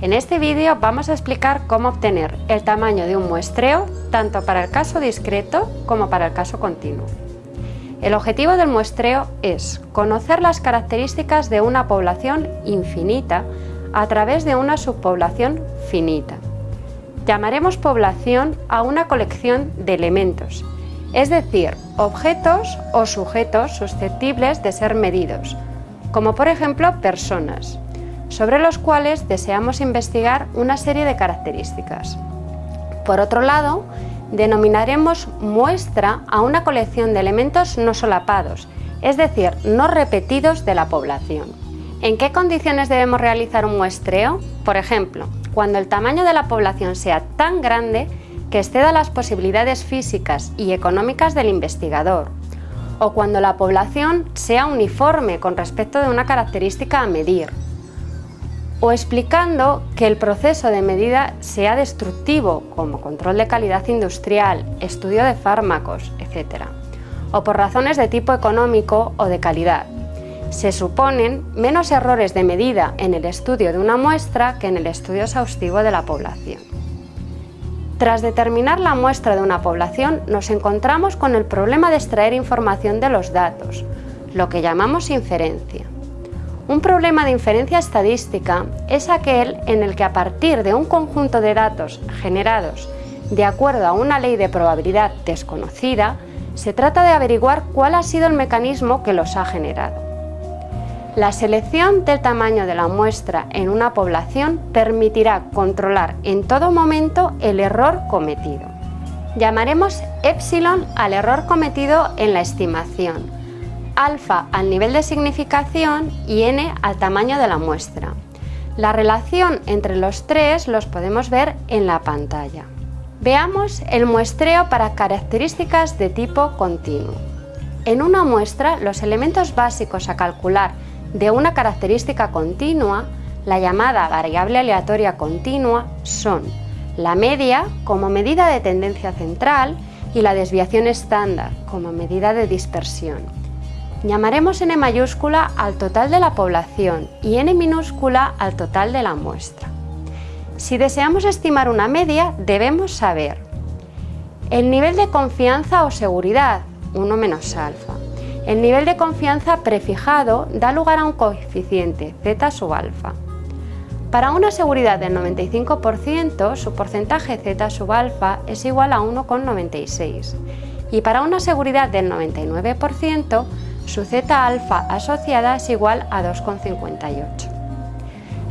En este vídeo vamos a explicar cómo obtener el tamaño de un muestreo tanto para el caso discreto como para el caso continuo. El objetivo del muestreo es conocer las características de una población infinita a través de una subpoblación finita. Llamaremos población a una colección de elementos, es decir, objetos o sujetos susceptibles de ser medidos, como por ejemplo personas, sobre los cuales deseamos investigar una serie de características. Por otro lado, denominaremos muestra a una colección de elementos no solapados, es decir, no repetidos de la población. ¿En qué condiciones debemos realizar un muestreo? Por ejemplo, cuando el tamaño de la población sea tan grande que exceda las posibilidades físicas y económicas del investigador, o cuando la población sea uniforme con respecto de una característica a medir, o explicando que el proceso de medida sea destructivo, como control de calidad industrial, estudio de fármacos, etc., o por razones de tipo económico o de calidad. Se suponen menos errores de medida en el estudio de una muestra que en el estudio exhaustivo de la población. Tras determinar la muestra de una población, nos encontramos con el problema de extraer información de los datos, lo que llamamos inferencia. Un problema de inferencia estadística es aquel en el que a partir de un conjunto de datos generados de acuerdo a una ley de probabilidad desconocida, se trata de averiguar cuál ha sido el mecanismo que los ha generado. La selección del tamaño de la muestra en una población permitirá controlar en todo momento el error cometido. Llamaremos epsilon al error cometido en la estimación, alfa al nivel de significación y n al tamaño de la muestra. La relación entre los tres los podemos ver en la pantalla. Veamos el muestreo para características de tipo continuo. En una muestra, los elementos básicos a calcular de una característica continua, la llamada variable aleatoria continua, son la media como medida de tendencia central y la desviación estándar como medida de dispersión. Llamaremos n mayúscula al total de la población y n minúscula al total de la muestra. Si deseamos estimar una media, debemos saber el nivel de confianza o seguridad, 1 menos alfa. El nivel de confianza prefijado da lugar a un coeficiente, z sub alfa. Para una seguridad del 95%, su porcentaje z sub alfa es igual a 1,96 y para una seguridad del 99%, su z alfa asociada es igual a 2,58.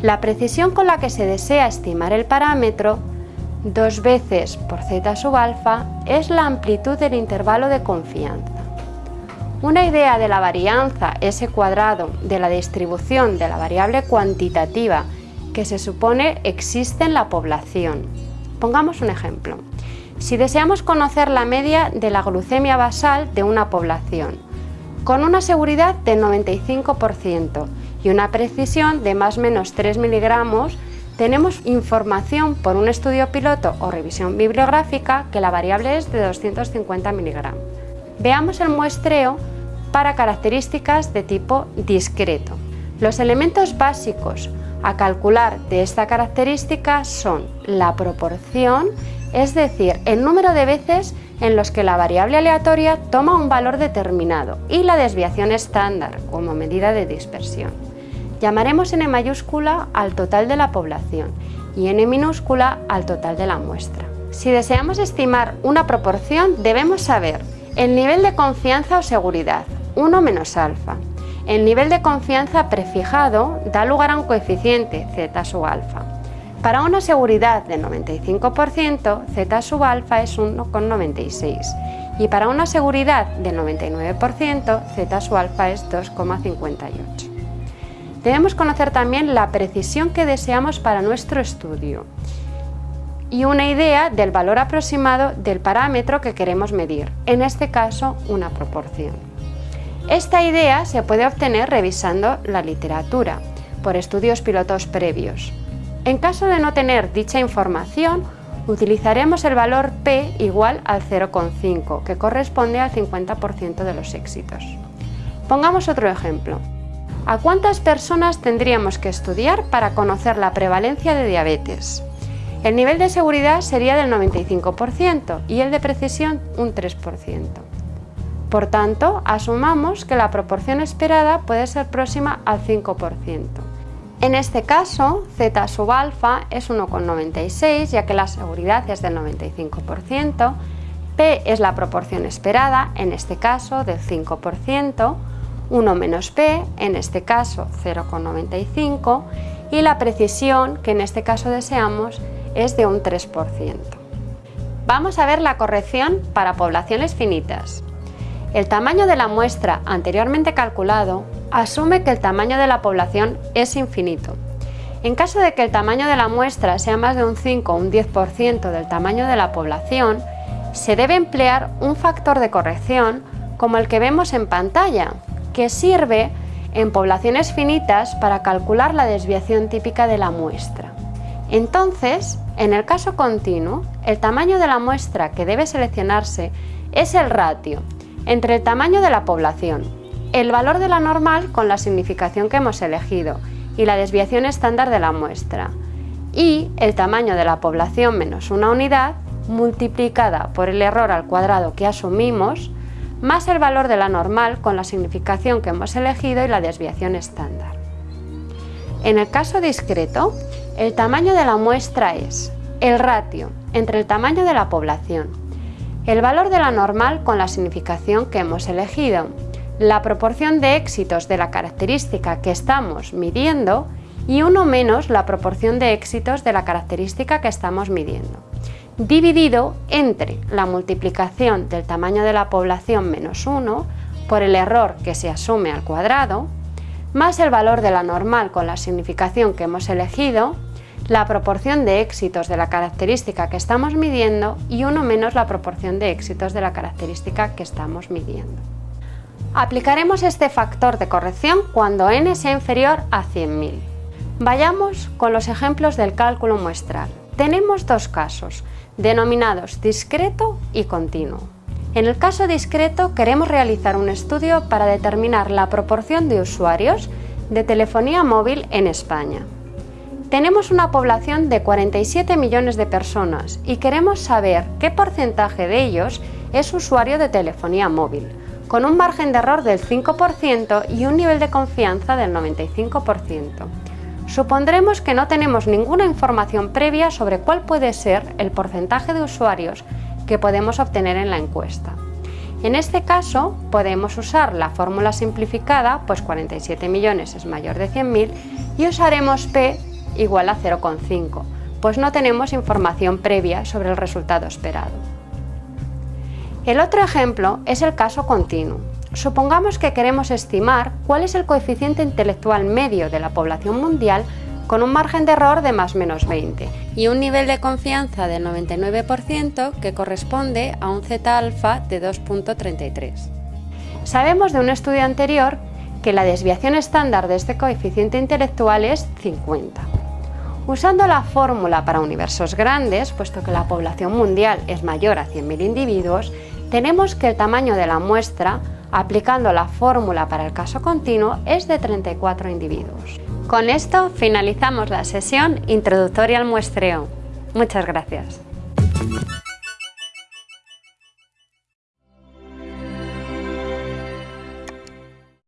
La precisión con la que se desea estimar el parámetro, dos veces por z sub alfa, es la amplitud del intervalo de confianza. Una idea de la varianza S cuadrado de la distribución de la variable cuantitativa que se supone existe en la población. Pongamos un ejemplo. Si deseamos conocer la media de la glucemia basal de una población, con una seguridad del 95% y una precisión de más o menos 3 miligramos, tenemos información por un estudio piloto o revisión bibliográfica que la variable es de 250 miligramos. Veamos el muestreo para características de tipo discreto. Los elementos básicos a calcular de esta característica son la proporción, es decir, el número de veces en los que la variable aleatoria toma un valor determinado y la desviación estándar como medida de dispersión. Llamaremos n mayúscula al total de la población y n minúscula al total de la muestra. Si deseamos estimar una proporción debemos saber el nivel de confianza o seguridad, 1 menos alfa. El nivel de confianza prefijado da lugar a un coeficiente z sub alfa. Para una seguridad del 95%, z sub alfa es 1,96 y para una seguridad del 99%, z sub alfa es 2,58. Debemos conocer también la precisión que deseamos para nuestro estudio y una idea del valor aproximado del parámetro que queremos medir, en este caso una proporción. Esta idea se puede obtener revisando la literatura, por estudios pilotos previos. En caso de no tener dicha información, utilizaremos el valor P igual al 0,5, que corresponde al 50% de los éxitos. Pongamos otro ejemplo. ¿A cuántas personas tendríamos que estudiar para conocer la prevalencia de diabetes? El nivel de seguridad sería del 95% y el de precisión un 3%. Por tanto, asumamos que la proporción esperada puede ser próxima al 5%. En este caso, z sub alfa es 1,96 ya que la seguridad es del 95%, p es la proporción esperada, en este caso del 5%, 1 menos p, en este caso 0,95, y la precisión, que en este caso deseamos, es de un 3%. Vamos a ver la corrección para poblaciones finitas. El tamaño de la muestra anteriormente calculado asume que el tamaño de la población es infinito. En caso de que el tamaño de la muestra sea más de un 5 o un 10% del tamaño de la población, se debe emplear un factor de corrección como el que vemos en pantalla, que sirve en poblaciones finitas para calcular la desviación típica de la muestra. Entonces, en el caso continuo, el tamaño de la muestra que debe seleccionarse es el ratio entre el tamaño de la población, el valor de la normal con la significación que hemos elegido y la desviación estándar de la muestra, y el tamaño de la población menos una unidad multiplicada por el error al cuadrado que asumimos, más el valor de la normal con la significación que hemos elegido y la desviación estándar. En el caso discreto, el tamaño de la muestra es el ratio entre el tamaño de la población el valor de la normal con la significación que hemos elegido, la proporción de éxitos de la característica que estamos midiendo y uno menos la proporción de éxitos de la característica que estamos midiendo, dividido entre la multiplicación del tamaño de la población menos 1 por el error que se asume al cuadrado, más el valor de la normal con la significación que hemos elegido la proporción de éxitos de la característica que estamos midiendo y uno menos la proporción de éxitos de la característica que estamos midiendo. Aplicaremos este factor de corrección cuando n sea inferior a 100.000. Vayamos con los ejemplos del cálculo muestral. Tenemos dos casos, denominados discreto y continuo. En el caso discreto queremos realizar un estudio para determinar la proporción de usuarios de telefonía móvil en España. Tenemos una población de 47 millones de personas y queremos saber qué porcentaje de ellos es usuario de telefonía móvil, con un margen de error del 5% y un nivel de confianza del 95%. Supondremos que no tenemos ninguna información previa sobre cuál puede ser el porcentaje de usuarios que podemos obtener en la encuesta. En este caso podemos usar la fórmula simplificada, pues 47 millones es mayor de 100.000 y usaremos P igual a 0,5, pues no tenemos información previa sobre el resultado esperado. El otro ejemplo es el caso continuo. Supongamos que queremos estimar cuál es el coeficiente intelectual medio de la población mundial con un margen de error de más menos 20 y un nivel de confianza del 99% que corresponde a un z-alfa de 2.33. Sabemos de un estudio anterior que la desviación estándar de este coeficiente intelectual es 50. Usando la fórmula para universos grandes, puesto que la población mundial es mayor a 100.000 individuos, tenemos que el tamaño de la muestra, aplicando la fórmula para el caso continuo, es de 34 individuos. Con esto finalizamos la sesión introductoria al muestreo. Muchas gracias.